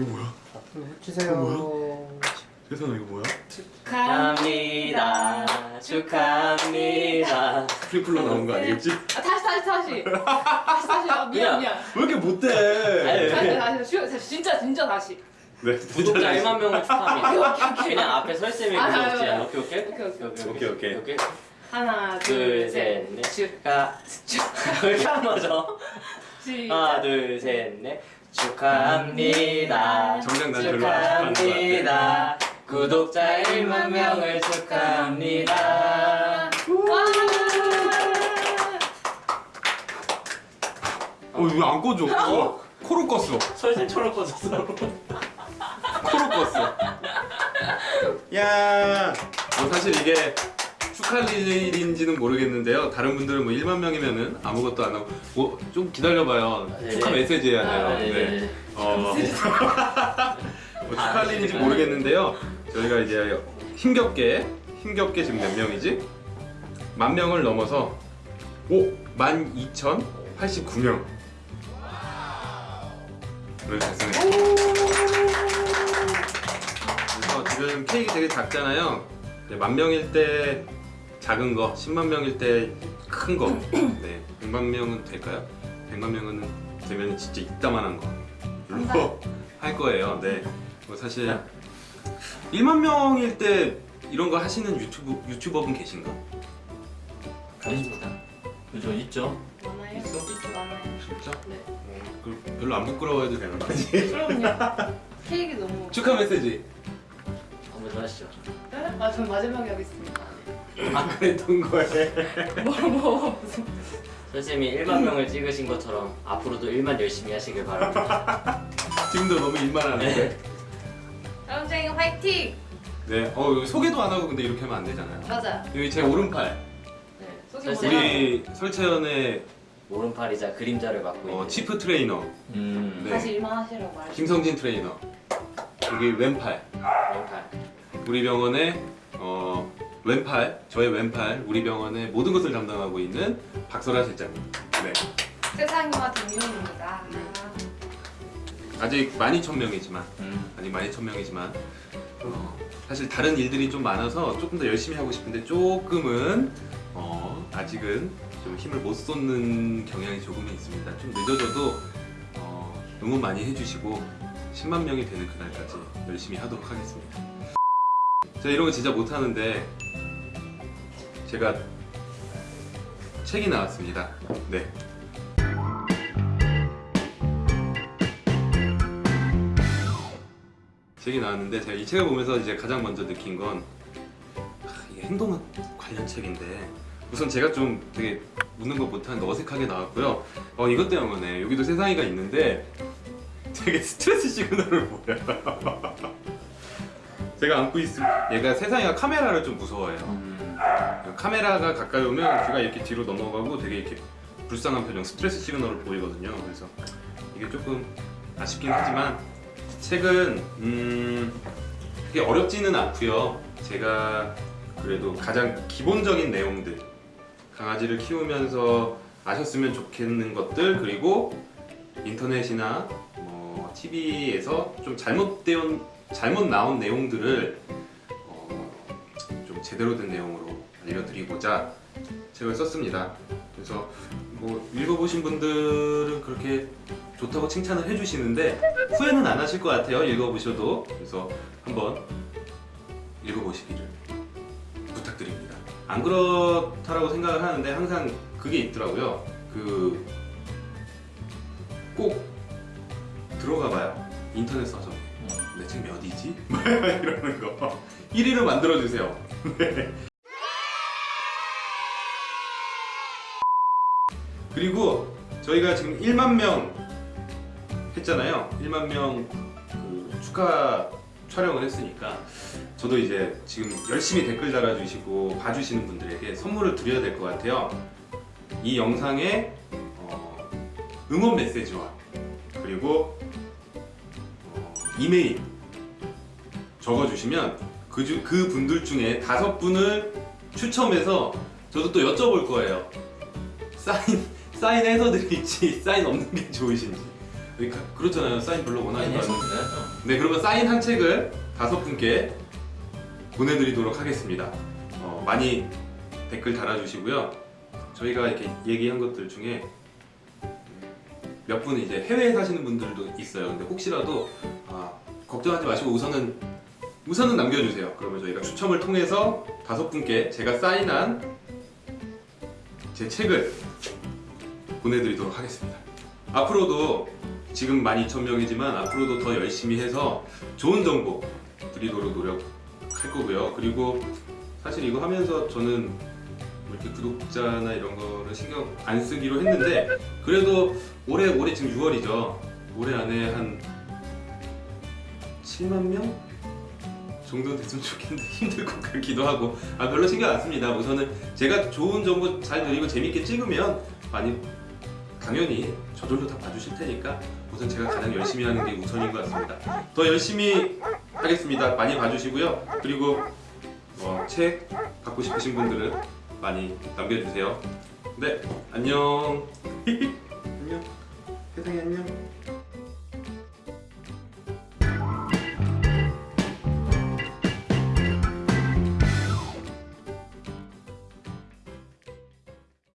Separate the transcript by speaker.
Speaker 1: 이거 뭐야?
Speaker 2: 해주세요.
Speaker 1: 세상에 이거 뭐야?
Speaker 3: 축하합니다. 축하합니다.
Speaker 1: 스프링클러 나온 거 아니겠지?
Speaker 4: 아, 다시 다시 다시 다시 다시 아, 미안. 미안
Speaker 1: 왜 이렇게 못해?
Speaker 3: 아니,
Speaker 4: 다시 다시 진짜 진짜 다시
Speaker 1: 네,
Speaker 3: 구독자 1만 명을 축하합니다. 그냥 앞에 설쌤이
Speaker 4: 아,
Speaker 3: 그거지.
Speaker 4: 아, 아.
Speaker 3: 오케이 오케이
Speaker 4: 오케이, 오케이.
Speaker 1: 오케이.
Speaker 4: 하나
Speaker 3: 둘, 셋,
Speaker 4: 둘셋
Speaker 3: 넷.
Speaker 4: 축하
Speaker 3: 축하. 왜 이렇게 안 맞아? 하나
Speaker 4: 시작
Speaker 3: 둘셋 넷. 축하합니다.
Speaker 1: 정작 난 별로 안
Speaker 3: 축하합니다. 구독자 1만 명을 축하합니다.
Speaker 1: 어, 이거 안 꺼져. 어, 코로 껐어.
Speaker 3: 설쌤처럼 꺼졌어.
Speaker 1: 코로 껐어. 야, 뭐 사실 이게 할 일인지는 모르겠는데요. 다른 분들은 뭐 1만 명이면은 아무것도 안 하고 뭐 좀 기다려봐요.
Speaker 3: 네.
Speaker 1: 축하 메시지 해야 돼요.
Speaker 4: 아,
Speaker 1: 네. 어, 뭐 축하 할 일인지 모르겠는데요. 저희가 이제 힘겹게 힘겹게 지금 몇 명이지? 만 명을 넘어서 오, 만 2,089명. 을 달성했습니다. 그래서 지금 케이크 되게 작잖아요. 네, 만 명일 때 작은 거, 10만 명일 때 큰 거. 네, 100만 명은 될까요? 100만 명은 되면 진짜 이따만한 거. 로 할 거예요. 네. 뭐 사실 1만 명일 때 이런 거 하시는 유튜브 유튜버분 계신가?
Speaker 3: 아닙니다. 그죠 있죠.
Speaker 4: 많아요?
Speaker 1: 있어?
Speaker 4: 많아요
Speaker 1: 진짜?
Speaker 4: 네
Speaker 1: 어, 그 별로 안 부끄러워해도 되는 거지?
Speaker 4: 그럼요 케이크 너무
Speaker 1: 축하 메시지.
Speaker 3: 한번 더 하시죠.
Speaker 4: 네? 아전 마지막에 하겠습니다
Speaker 1: 안 그랬던 거에.
Speaker 4: 뭐뭐 무슨
Speaker 3: 선생님이 1만 명을 찍으신 것처럼 앞으로도 1만 열심히 하시길 바랍니다.
Speaker 1: 지금도 너무 일만 하는데.
Speaker 4: 여러분쟁이 화이팅!
Speaker 1: 네. 어 소개도 안 하고 근데 이렇게 하면 안 되잖아요.
Speaker 4: 맞아
Speaker 1: 여기 제 오른팔.
Speaker 4: 네 소개?
Speaker 1: 우리 설채연의
Speaker 3: 오른팔이자 그림자를 맡고 있는
Speaker 1: 어, 치프 트레이너
Speaker 3: 음.
Speaker 1: 네.
Speaker 4: 다시 일만 하시라고 말해
Speaker 1: 김성진 트레이너. 여기 왼팔.
Speaker 3: 왼팔.
Speaker 1: 우리 병원의 어, 왼팔, 저의 왼팔, 우리 병원의 모든 것을 담당하고 있는 박설아 실장님. 네.
Speaker 4: 세상이와 동료입니다
Speaker 1: 아직 12,000명이지만
Speaker 3: 음.
Speaker 1: 아직 12,000명이지만 어, 사실 다른 일들이 좀 많아서 조금 더 열심히 하고 싶은데 조금은 어, 아직은 좀 힘을 못 쏟는 경향이 조금은 있습니다. 좀 늦어져도 어, 응원 많이 해주시고 10만 명이 되는 그날까지 열심히 하도록 하겠습니다. 제가 이런 거 진짜 못하는데 제가 책이 나왔습니다. 네. 책이 나왔는데 제가 이 책을 보면서 이제 가장 먼저 느낀 건 아, 이게 행동 관련 책인데 우선 제가 좀 되게 묻는 것 못하는데 어색하게 나왔고요. 어 이것 때문에 여기도 세상이가 있는데 되게 스트레스 시그널을 보여요. 제가 안고 있을 얘가 세상이가 카메라를 좀 무서워해요.
Speaker 3: 음.
Speaker 1: 카메라가 가까이 오면 귀가 이렇게 뒤로 넘어가고 되게 이렇게 불쌍한 표정, 스트레스 시그널을 보이거든요. 그래서 이게 조금 아쉽긴 하지만 책은 음 그게 어렵지는 않고요. 제가 그래도 가장 기본적인 내용들 강아지를 키우면서 아셨으면 좋겠는 것들 그리고 인터넷이나 뭐 TV에서 좀 잘못되온 잘못 나온 내용들을 어, 좀 제대로 된 내용으로 알려드리고자 책을 썼습니다. 그래서 뭐 읽어보신 분들은 그렇게 좋다고 칭찬을 해주시는데 후회는 안 하실 것 같아요. 읽어보셔도 그래서 한번 읽어보시기를 부탁드립니다. 안 그렇다라고 생각을 하는데 항상 그게 있더라고요. 그 꼭 들어가봐요. 인터넷 서점. 내 책 몇이지? 이러는 거. 1위를 만들어주세요. 그리고 저희가 지금 1만 명 했잖아요. 1만 명 그 축하 촬영을 했으니까 저도 이제 지금 열심히 댓글 달아주시고 봐주시는 분들에게 선물을 드려야 될 것 같아요. 이 영상에 어, 응원 메시지와 그리고 어, 이메일 적어주시면 그, 주, 그 분들 중에 다섯 분을 추첨해서 저도 또 여쭤볼 거예요. 사인 사인해서 드릴지 사인 없는 게 좋으신지 그러니까 그렇잖아요. 사인 별로 원하지 않는.
Speaker 3: 해주셔야죠.
Speaker 1: 네, 그러면 사인 한 책을 다섯 분께 보내드리도록 하겠습니다. 어, 많이 댓글 달아주시고요. 저희가 이렇게 얘기한 것들 중에 몇 분은 이제 해외에 사시는 분들도 있어요. 근데 혹시라도 아, 걱정하지 마시고 우선은 우선은 남겨주세요. 그러면 저희가 추첨을 통해서 다섯 분께 제가 사인한 제 책을 보내드리도록 하겠습니다. 앞으로도 지금 12,000명이지만 앞으로도 더 열심히 해서 좋은 정보 드리도록 노력할 거고요. 그리고 사실 이거 하면서 저는 뭐 이렇게 구독자나 이런 거를 신경 안 쓰기로 했는데 그래도 올해 올해 지금 6월이죠. 올해 안에 한 7만 명 정도 됐으면 좋겠는데 힘들 것 같기도 하고 아 별로 신경 안 씁니다. 우선은 제가 좋은 정보 잘 드리고 재밌게 찍으면 많이 당연히 저절로 다 봐주실 테니까 우선 제가 가장 열심히 하는 게 우선인 것 같습니다. 더 열심히 하겠습니다. 많이 봐주시고요. 그리고 어, 책 받고 싶으신 분들은 많이 남겨주세요. 네, 안녕. 안녕. 세상에 안녕.